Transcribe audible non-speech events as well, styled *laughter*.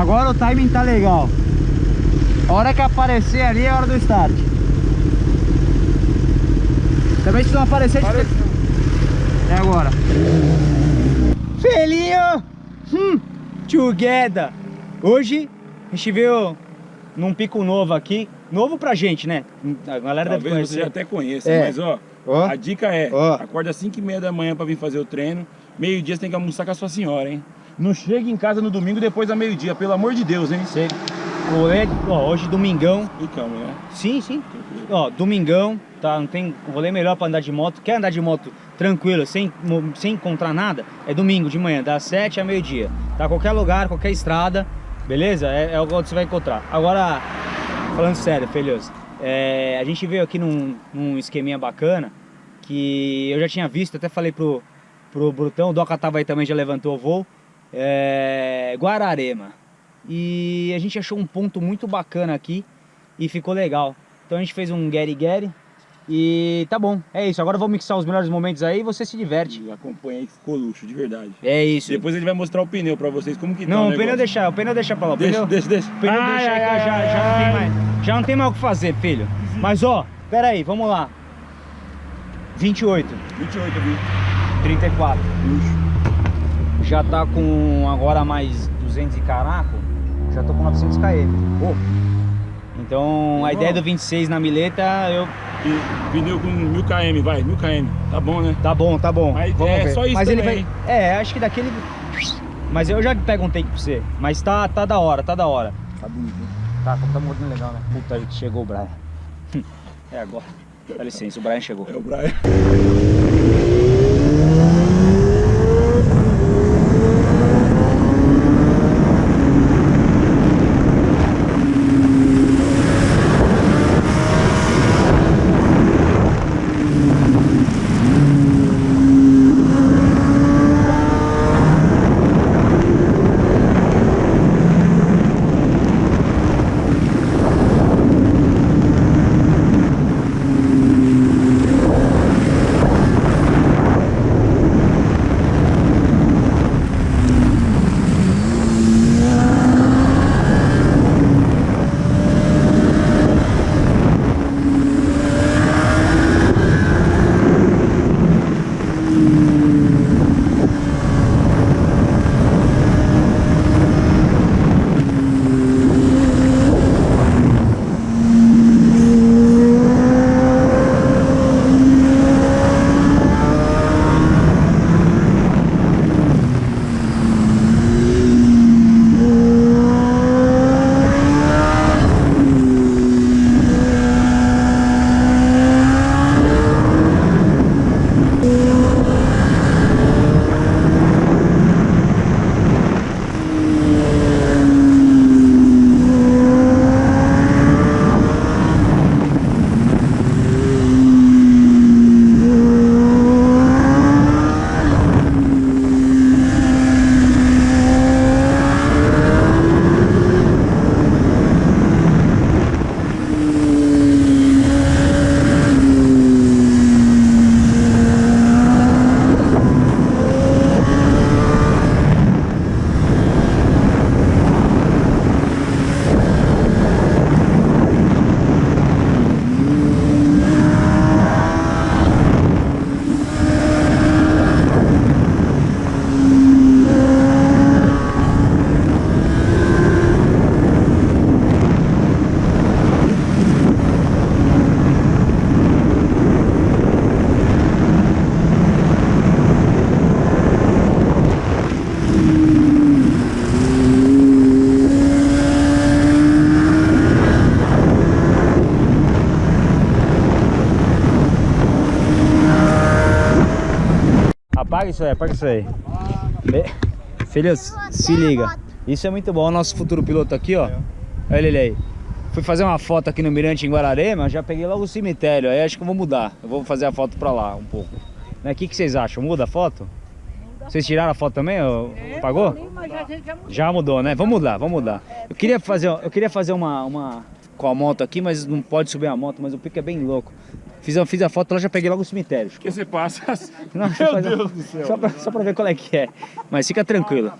Agora o timing tá legal. A hora que aparecer ali é a hora do start. Também se não aparecer... Apareceu. É agora. Felinho! Hum, together! Hoje a gente veio num pico novo aqui. Novo pra gente, né? A galera deve Talvez conhecer. você já até conheça, É. mas ó, Ó. a dica é, Ó. acorda às 5 e meia da manhã pra vir fazer o treino, meio dia você tem que almoçar com a sua senhora, hein? Não chega em casa no domingo depois da meio dia, pelo amor de Deus, hein? Sei. Rolê, ó, hoje domingão. E calma, né? Sim, sim. Ó, domingão, tá? Não tem rolê melhor pra andar de moto. Quer andar de moto tranquilo, sem, sem encontrar nada? É domingo de manhã, das 7 a meio-dia. Tá? Qualquer lugar, qualquer estrada, beleza? É, é o que você vai encontrar. Agora, falando sério, filhos, é, a gente veio aqui num, num esqueminha bacana que eu já tinha visto, até falei pro, pro Brutão, o Doca tava aí também, já levantou o voo. É, Guararema. E a gente achou um ponto muito bacana aqui e ficou legal. Então a gente fez um Gary Gary e tá bom, é isso. Agora eu vou mixar os melhores momentos aí e você se diverte. E Acompanha aí que ficou luxo, de verdade. É isso. Depois ele vai mostrar o pneu pra vocês, como que tá Não, o negócio. pneu deixar, o pneu deixa pra lá. O Deixa, pneu, deixa, deixa. o pneu Ai, deixa ai, eu já, ai, já, não tem ai. mais, já não tem mais o que fazer, filho. Mas ó, pera aí, vamos lá. 28, 28, viu? 34. Luxo. Já tá com agora mais 200 e caraco. Já tô com 900 km. Pô, Então a Bom. ideia do 26 na mileta, eu e pneu com 1000 km, vai, 1000 km. Tá bom, né? Tá bom, tá bom. Mas Vamos é ver. só isso Mas ele também, vai. É, acho que daquele. Mas eu já pego um take pra você. Mas tá, tá da hora, tá da hora. Tá bonito, hein? Tá, tá muito legal, né? Puta, que chegou o Brian. *laughs* É agora. Dá licença, o Brian chegou. É o Brian. Isso aí, apaga isso aí. Filhos, se liga. Isso é muito bom. O nosso futuro piloto aqui, ó. Olha ele aí. Fui fazer uma foto aqui no Mirante em Guararema, já peguei logo o cemitério. Aí acho que eu vou mudar. Eu vou fazer a foto pra lá um pouco. Né, O que, que vocês acham? Muda a foto? Vocês tiraram a foto também? ô? Pagou? Mas a gente já mudou. Já mudou, né? Vamos mudar, vamos mudar. Eu queria fazer, eu queria fazer uma, uma com a moto aqui, mas não pode subir a moto, mas o pico é bem louco. Fiz, a- fiz a foto lá, já peguei logo o cemitério. Porque você passa. Não, Meu Deus do céu. Só pra, só pra ver qual é que é. Mas fica tranquilo.